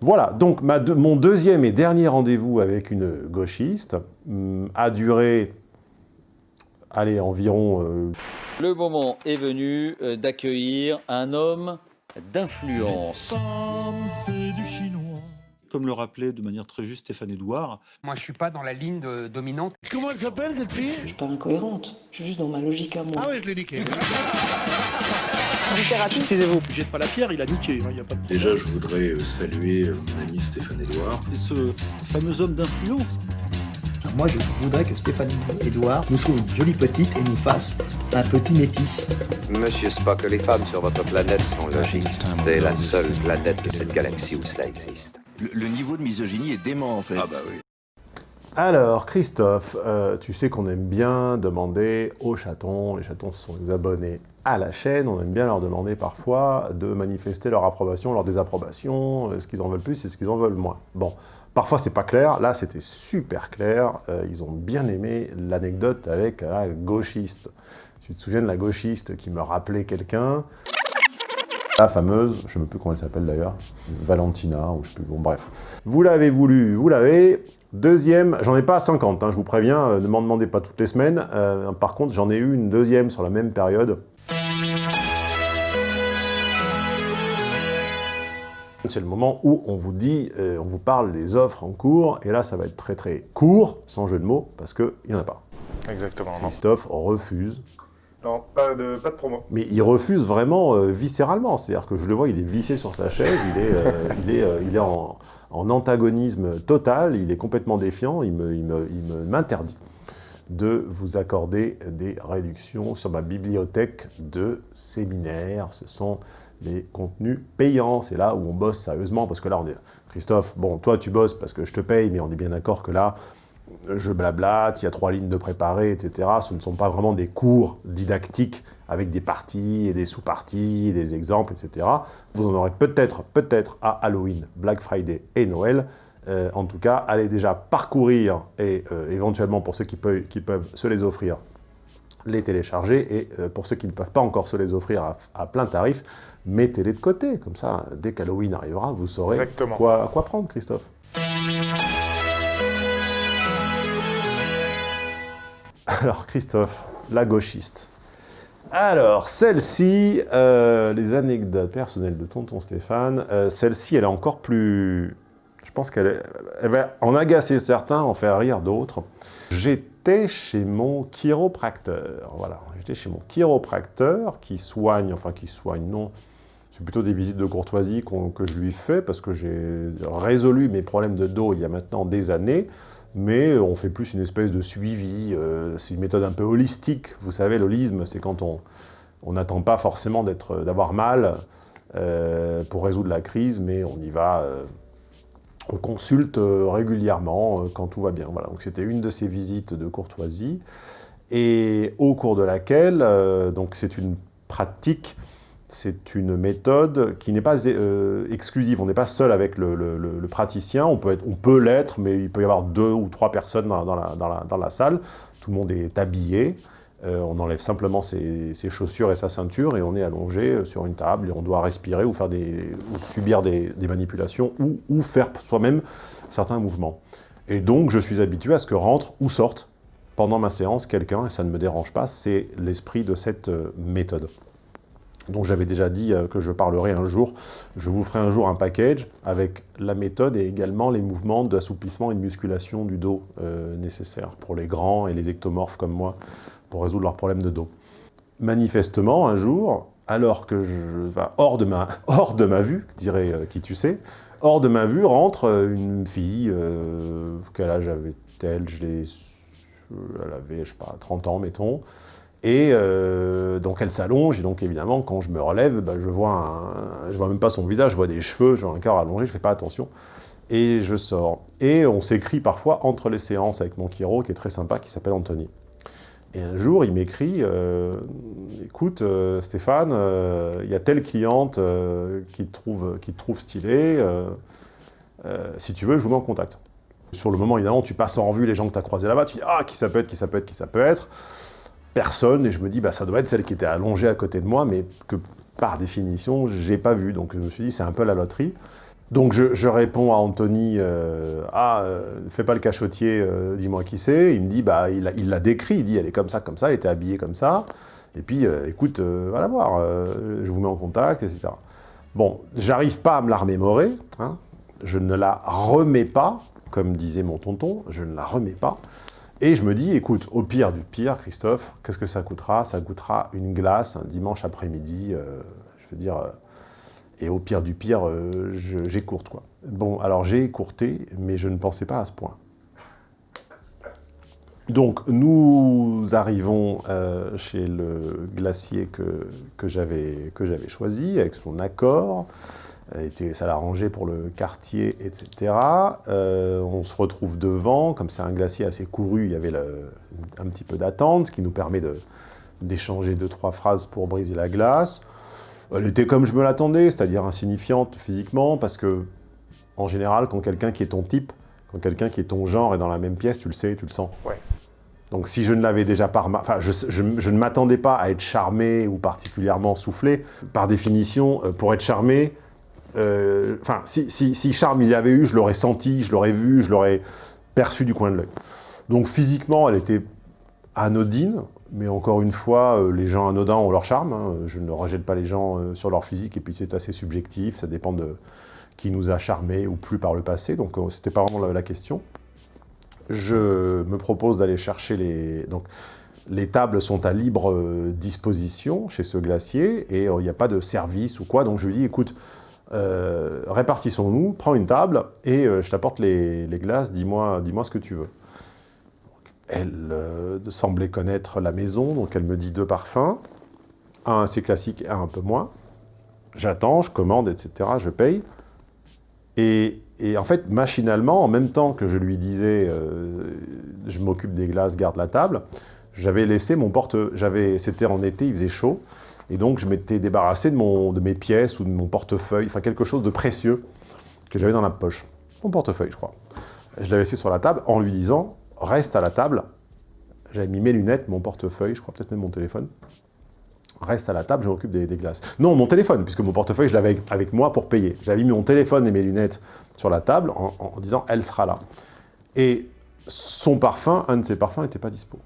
Voilà, donc ma mon deuxième et dernier rendez-vous avec une gauchiste hum, a duré, allez, environ... euh, Le moment est venu euh, d'accueillir un homme d'influence. Comme le rappelait de manière très juste Stéphane Edouard, Moi, je suis pas dans la ligne de- dominante. Comment elle s'appelle cette fille? Je suis pas incohérente, je suis juste dans ma logique à moi. Ah ouais, je l'ai niqué. taisez-vous, jette pas la pierre, il a niqué, il y a pas de Déjà, je voudrais euh, saluer euh, mon ami Stéphane Edouard. Et ce fameux homme d'influence, Moi, je voudrais que Stéphanie Edouard nous trouve une jolie petite et nous fasse un petit métis. Monsieur Spock, les femmes sur votre planète sont logiques. C'est la seule planète de cette galaxie où cela existe. Le, le niveau de misogynie est dément en fait. Ah bah oui. Alors, Christophe, euh, tu sais qu'on aime bien demander aux chatons, les chatons sont les abonnés à la chaîne, on aime bien leur demander parfois de manifester leur approbation, leur désapprobation, euh, ce qu'ils en veulent plus et ce qu'ils en veulent moins. Bon, parfois c'est pas clair, là c'était super clair, euh, ils ont bien aimé l'anecdote avec la gauchiste. Tu te souviens de la gauchiste qui me rappelait quelqu'un? La fameuse, je ne sais plus comment elle s'appelle d'ailleurs, Valentina, ou je sais plus, bon bref. Vous l'avez voulu, vous l'avez. Deuxième, j'en ai pas 50, hein, je vous préviens, euh, ne m'en demandez pas toutes les semaines. Euh, par contre, j'en ai eu une deuxième sur la même période. C'est le moment où on vous dit, euh, on vous parle des offres en cours, et là ça va être très très court, sans jeu de mots, parce qu'il n'y en a pas. Exactement. Christophe refuse Non, pas de, promo. mais il refuse vraiment euh, viscéralement, c'est-à-dire que je le vois, il est vissé sur sa chaise, il est, euh, euh, en, antagonisme total, il est complètement défiant, il me- il me- il m'interdit de vous accorder des réductions sur ma bibliothèque de séminaires. Ce sont les contenus payants, c'est là où on bosse sérieusement, parce que là, on est... Christophe, bon, toi, tu bosses parce que je te paye, mais on est bien d'accord que là, je blablate, il y a trois lignes de préparé, etc. Ce ne sont pas vraiment des cours didactiques avec des parties et des sous-parties, des exemples, etc. Vous en aurez peut-être, peut-être à Halloween, Black Friday et Noël. Euh, en tout cas, allez déjà parcourir et euh, éventuellement pour ceux qui peuvent, qui peuvent se les offrir, les télécharger et euh, pour ceux qui ne peuvent pas encore se les offrir à, à plein tarif, mettez-les de côté. Comme ça, dès qu'Halloween arrivera, vous saurez Exactement. quoi, quoi prendre, Christophe. Alors, Christophe, la gauchiste. Alors, celle-ci, euh, les anecdotes personnelles de tonton Stéphane, euh, celle-ci, elle est encore plus... Je pense qu'elle va en agacer certains, en faire rire d'autres. J'étais chez mon chiropracteur, voilà. J'étais chez mon chiropracteur qui soigne, enfin qui soigne, non, c'est plutôt des visites de courtoisie que je lui fais parce que j'ai résolu mes problèmes de dos il y a maintenant des années, mais on fait plus une espèce de suivi, euh, c'est une méthode un peu holistique. Vous savez, l'holisme, c'est quand on n'attend pas forcément d'être- d'avoir mal euh, pour résoudre la crise, mais on y va, euh, on consulte euh, régulièrement euh, quand tout va bien. Voilà, donc c'était une de ces visites de courtoisie, et au cours de laquelle, euh, donc c'est une pratique c'est une méthode qui n'est pas euh, exclusive. On n'est pas seul avec le, praticien. On peut l'être, mais il peut y avoir deux ou trois personnes dans, la, salle. Tout le monde est habillé. Euh, on enlève simplement ses, chaussures et sa ceinture et on est allongé euh, sur une table et on doit respirer ou, faire des, ou subir des, manipulations ou, ou faire soi-même certains mouvements. Et donc, je suis habitué à ce que rentre ou sorte pendant ma séance quelqu'un, et ça ne me dérange pas, c'est l'esprit de cette méthode. Donc j'avais déjà dit euh, que je parlerai un jour, je vous ferai un jour un package avec la méthode et également les mouvements d'assouplissement et de musculation du dos euh, nécessaires pour les grands et les ectomorphes comme moi, pour résoudre leurs problèmes de dos. Manifestement, un jour, alors que je hors de ma, hors de ma vue, dirait euh, qui tu sais, hors de ma vue rentre une fille, quel âge avait-elle? Je l'ai- Elle avait, je sais pas, 30 ans, mettons, et euh, donc elle s'allonge, et donc évidemment, quand je me relève, bah, je vois je vois même pas son visage, je vois des cheveux, je vois un corps allongé, je fais pas attention. Et je sors. Et on s'écrit parfois entre les séances avec mon chiro, qui est très sympa, qui s'appelle Anthony. Et un jour, il m'écrit euh, Écoute, euh, Stéphane, euh, il y a telle cliente qui, te trouve, qui trouve stylé, euh, si tu veux, je vous mets en contact. Sur le moment, évidemment, tu passes en revue les gens que tu as croisés là-bas, tu dis Ah, qui ça peut être, qui ça peut être, qui ça peut être personne, et je me dis, bah, ça doit être celle qui était allongée à côté de moi, mais que par définition, j'ai pas vu. Donc je me suis dit, c'est un peu la loterie. Donc je, réponds à Anthony, euh, ah, euh, fais pas le cachotier, euh, dis-moi qui c'est. Il me dit, bah, il l'a décrit, il dit, elle est comme ça, comme ça, elle était habillée comme ça. Et puis, euh, écoute, va la voir, je vous mets en contact, etc. Bon, j'arrive pas à me la remémorer, hein. je ne la remets pas, comme disait mon tonton, je ne la remets pas. Et je me dis, écoute, au pire du pire, Christophe, qu'est-ce que ça coûtera? Ça coûtera une glace un dimanche après-midi, euh, je veux dire... euh, et au pire du pire, euh, j'écourte, quoi. Bon, alors j'ai écourté, mais je ne pensais pas à ce point. Donc, nous arrivons euh, chez le glacier que, que j'avais choisi, avec son accord. Ça l'arrangeait pour le quartier, etc. Euh, on se retrouve devant, comme c'est un glacier assez couru, il y avait le- un petit peu d'attente, ce qui nous permet de- d'échanger deux, trois phrases pour briser la glace. Elle était comme je me l'attendais, c'est-à-dire insignifiante physiquement, parce que, en général, quand quelqu'un qui est ton type, quand quelqu'un qui est ton genre est dans la même pièce, tu le sais, tu le sens. Ouais. Donc si je ne l'avais déjà pas enfin, je, je- je ne m'attendais pas à être charmé ou particulièrement soufflé. Par définition, euh, pour être charmé, enfin, si, si, charme il y avait eu, je l'aurais senti, je l'aurais vu, je l'aurais perçu du coin de l'œil. Donc physiquement, elle était anodine, mais encore une fois, euh, les gens anodins ont leur charme. hein. Je ne rejette pas les gens euh, sur leur physique, et puis c'est assez subjectif, ça dépend de qui nous a charmés ou plus par le passé, donc euh, c'était pas vraiment la, la question. Je me propose d'aller chercher les... Donc, les tables sont à libre euh, disposition chez ce glacier, et euh, il n'y a pas de service ou quoi, donc je lui dis, écoute, euh, répartissons-nous, prends une table, et euh, je t'apporte les, glaces, dis-moi dis ce que tu veux. Elle euh, semblait connaître la maison, donc elle me dit deux parfums, un assez classique et un un peu moins. J'attends, je commande, etc., je paye. Et, en fait, machinalement, en même temps que je lui disais je m'occupe des glaces, garde la table », j'avais laissé mon porte... C'était en été, il faisait chaud, et donc je m'étais débarrassé de, mon, de mes pièces ou de mon portefeuille, enfin quelque chose de précieux que j'avais dans la poche. Mon portefeuille, je crois. Je l'avais laissé sur la table en lui disant « reste à la table ». J'avais mis mes lunettes, mon portefeuille, je crois peut-être même mon téléphone. Reste à la table, je m'occupe des, glaces. Non, mon téléphone, puisque mon portefeuille, je l'avais avec, avec moi pour payer. J'avais mis mon téléphone et mes lunettes sur la table en, en disant « elle sera là ». Et son parfum, un de ses parfums, n'était pas dispo.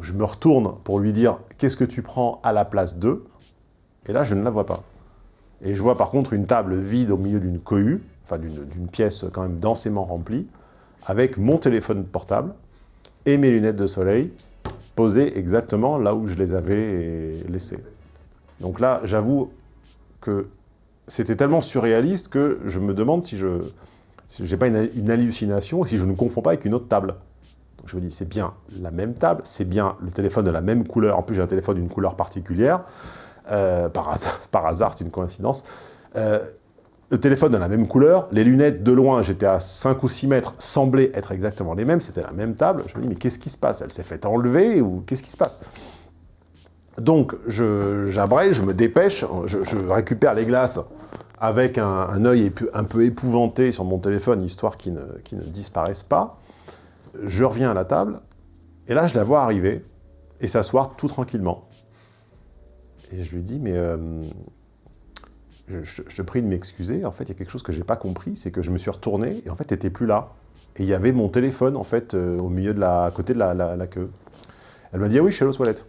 Je me retourne pour lui dire « qu'est-ce que tu prends à la place d'eux ?» Et là, je ne la vois pas. Et je vois par contre une table vide au milieu d'une cohue, enfin d'une pièce quand même densément remplie, avec mon téléphone portable et mes lunettes de soleil posées exactement là où je les avais laissées. Donc là, j'avoue que c'était tellement surréaliste que je me demande si je j'ai pas une, une hallucination, si je ne confonds pas avec une autre table. Je me dis, c'est bien la même table, c'est bien le téléphone de la même couleur, en plus j'ai un téléphone d'une couleur particulière, euh, par hasard, par hasard c'est une coïncidence, Euh, le téléphone de la même couleur, les lunettes de loin, j'étais à 5 ou 6 mètres, semblaient être exactement les mêmes, c'était la même table, je me dis, mais qu'est-ce qui se passe? Elle s'est fait enlever ou qu'est-ce qui se passe? Donc, j'abrège, je, me dépêche, je, récupère les glaces avec un, œil un peu épouvanté sur mon téléphone, histoire qu'ils ne disparaissent pas. Je reviens à la table, et là, je la vois arriver et s'asseoir tout tranquillement. Et je lui dis, mais euh, je, te prie de m'excuser, en fait, il y a quelque chose que j'ai pas compris, c'est que je me suis retourné, et en fait, tu n'étais plus là. Et il y avait mon téléphone, en fait, euh, au milieu de la, à côté de la, la- queue. Elle m'a dit, ah oui, je suis aux toilettes.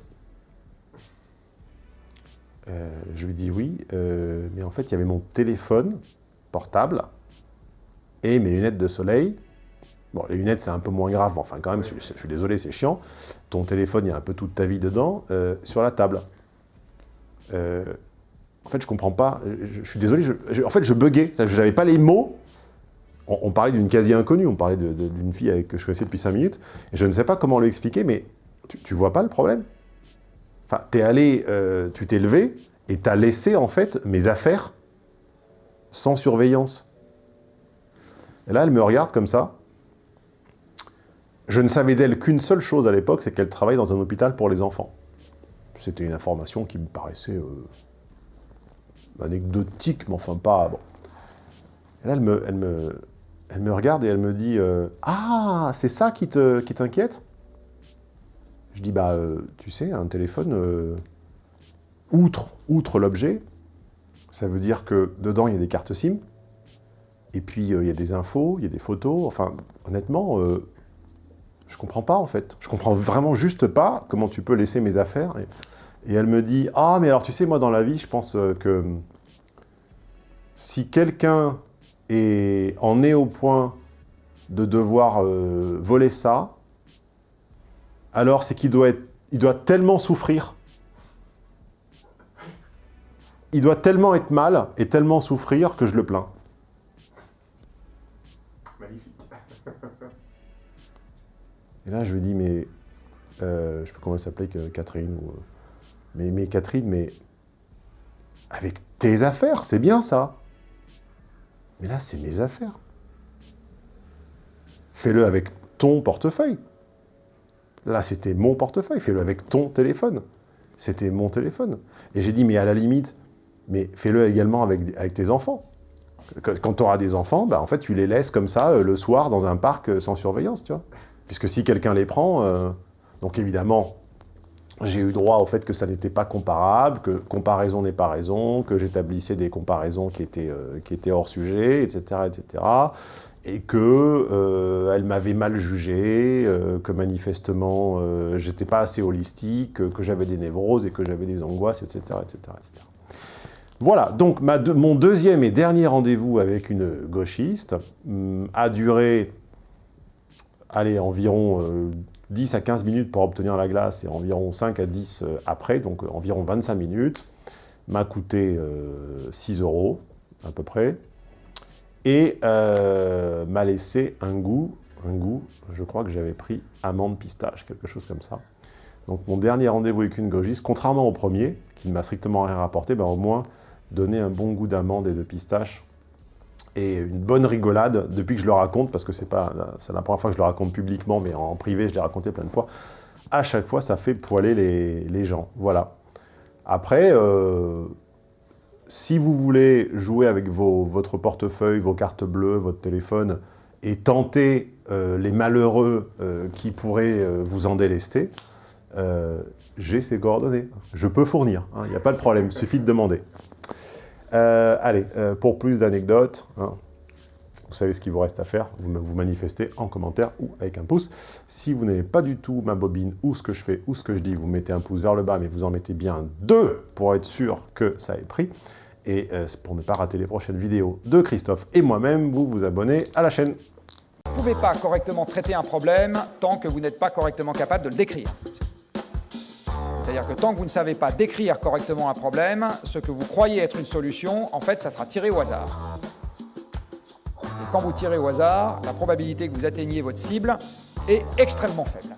Euh, je lui dis oui, mais en fait, il y avait mon téléphone portable et mes lunettes de soleil. Bon, les lunettes, c'est un peu moins grave, mais enfin, quand même, je, je suis désolé, c'est chiant. Ton téléphone, il y a un peu toute ta vie dedans, euh, sur la table. Euh, en fait, je comprends pas. Je, je suis désolé, en fait, je buguais. Je n'avais pas les mots. On, on parlait d'une quasi-inconnue, on parlait d'une fille avec, que je connaissais depuis 5 minutes, et je ne sais pas comment lui expliquer, mais tu, tu vois pas le problème Enfin, t'es allé, euh, tu t'es levé, et t'as laissé, en fait, mes affaires sans surveillance. Et là, elle me regarde comme ça. Je ne savais d'elle qu'une seule chose à l'époque, c'est qu'elle travaille dans un hôpital pour les enfants. C'était une information qui me paraissait euh, anecdotique, mais enfin pas... Bon. Là, elle me, regarde et elle me dit euh, Ah, c'est ça qui te- qui t'inquiète » Je dis, bah, euh, tu sais, un téléphone, outre, outre l'objet, ça veut dire que dedans, il y a des cartes SIM, Et puis, il y a des infos, il y a des photos. Enfin, honnêtement, je comprends pas, en fait. Je comprends vraiment juste pas comment tu peux laisser mes affaires. Et, elle me dit, ah, mais alors, tu sais, moi, dans la vie, je pense euh, que si quelqu'un est, en est au point de devoir euh, voler ça, alors c'est qu'il doit, être, il doit tellement souffrir, il doit tellement être mal et tellement souffrir que je le plains. Et là, je lui dis, mais... euh, je sais pas comment elle s'appelait, Catherine. Ou, euh, mais, Catherine, mais... Avec tes affaires, c'est bien ça. Mais là, c'est mes affaires. Fais-le avec ton portefeuille. Là, c'était mon portefeuille. Fais-le avec ton téléphone. C'était mon téléphone. Et j'ai dit, mais à la limite, mais fais-le également avec, tes enfants. Quand tu auras des enfants, bah, en fait, tu les laisses comme ça euh, le soir dans un parc sans surveillance, tu vois. Puisque si quelqu'un les prend, euh, donc évidemment, j'ai eu droit au fait que ça n'était pas comparable, que comparaison n'est pas raison, que j'établissais des comparaisons qui étaient, euh, qui étaient hors sujet, etc., etc., et que euh, elle m'avait mal jugé, que manifestement j'étais pas assez holistique, que, j'avais des névroses et que j'avais des angoisses, etc., etc., etc. Voilà, donc mon deuxième et dernier rendez-vous avec une gauchiste hum, a duré allez, environ euh, 10 à 15 minutes pour obtenir la glace et environ 5 à 10 euh, après, donc euh, environ 25 minutes, m'a coûté euh, 6 euros à peu près, et euh, m'a laissé un goût, un goût, je crois que j'avais pris amande pistache, quelque chose comme ça. Donc mon dernier rendez-vous avec une gauchiste, contrairement au premier, qui ne m'a strictement rien rapporté, ben, au moins donné un bon goût d'amande et de pistache, et une bonne rigolade depuis que je le raconte, parce que c'est pas la première fois que je le raconte publiquement, mais en privé, je l'ai raconté plein de fois. À chaque fois, ça fait poiler les, les gens. Voilà. Après, euh, si vous voulez jouer avec vos, votre portefeuille, vos cartes bleues, votre téléphone, et tenter euh, les malheureux euh, qui pourraient vous en délester, j'ai ces coordonnées. Je peux fournir, il n'y a pas de problème, il suffit de demander. Euh, allez, euh, pour plus d'anecdotes, hein, vous savez ce qu'il vous reste à faire, vous, vous manifestez en commentaire ou avec un pouce. Si vous n'avez pas du tout ma bobine, ou ce que je fais, ou ce que je dis, vous mettez un pouce vers le bas, mais vous en mettez bien deux pour être sûr que ça ait pris. Et euh, pour ne pas rater les prochaines vidéos de Christophe et moi-même, vous vous abonnez à la chaîne. Vous ne pouvez pas correctement traiter un problème tant que vous n'êtes pas correctement capable de le décrire. C'est-à-dire que tant que vous ne savez pas décrire correctement un problème, ce que vous croyez être une solution, en fait, ça sera tiré au hasard. Et quand vous tirez au hasard, la probabilité que vous atteigniez votre cible est extrêmement faible.